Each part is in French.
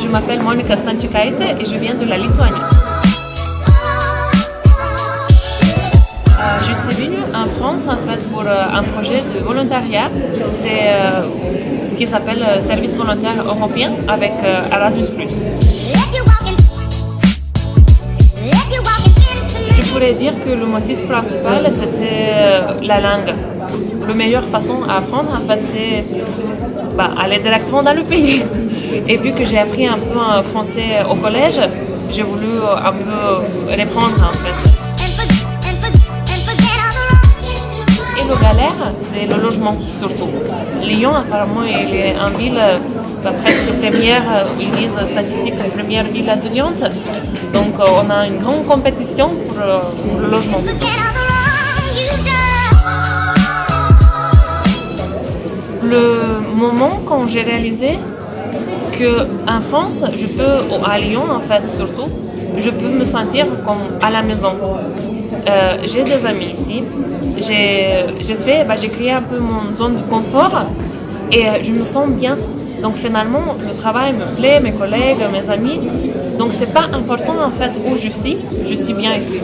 je m'appelle Monika Stanchikaite et je viens de la Lituanie. Euh, je suis venue en France en fait pour euh, un projet de volontariat euh, qui s'appelle Service volontaire européen avec Erasmus+. Je pourrais dire que le motif principal c'était la langue. La meilleure façon à apprendre en fait c'est bah, aller directement dans le pays. Et vu que j'ai appris un peu français au collège, j'ai voulu un peu reprendre en fait. Et le galère, c'est le logement surtout. Lyon, apparemment, il est une ville bah, presque première, ils disent statistiques, première ville étudiante. Donc on a une grande compétition pour, pour le logement. Le moment quand j'ai réalisé qu'en France, je peux, à Lyon en fait surtout, je peux me sentir comme à la maison. Euh, j'ai des amis ici, j'ai bah, j'ai créé un peu mon zone de confort et je me sens bien. Donc finalement, le travail me plaît, mes collègues, mes amis. Donc c'est pas important en fait où je suis, je suis bien ici.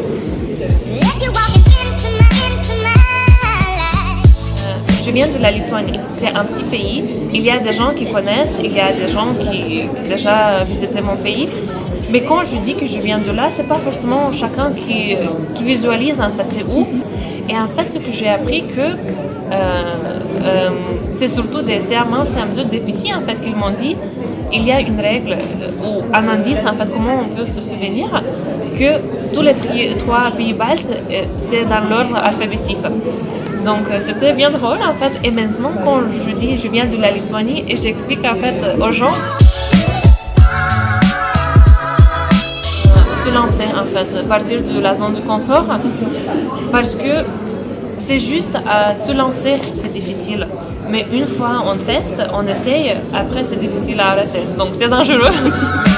Je viens de la Lituanie. C'est un petit pays. Il y a des gens qui connaissent, il y a des gens qui ont déjà visité mon pays. Mais quand je dis que je viens de là, c'est pas forcément chacun qui, visualise en fait c'est où. Et en fait, ce que j'ai appris que euh, euh, c'est surtout des CM1, CM2, des petits en fait qui m'ont dit il y a une règle ou un indice en fait comment on peut se souvenir que tous les trois pays baltes euh, c'est dans l'ordre alphabétique. Donc c'était bien drôle en fait. Et maintenant quand je dis je viens de la Lituanie et j'explique en fait aux gens lancer en fait, partir de la zone de confort parce que c'est juste à se lancer, c'est difficile. Mais une fois on teste, on essaye, après c'est difficile à arrêter. Donc c'est dangereux.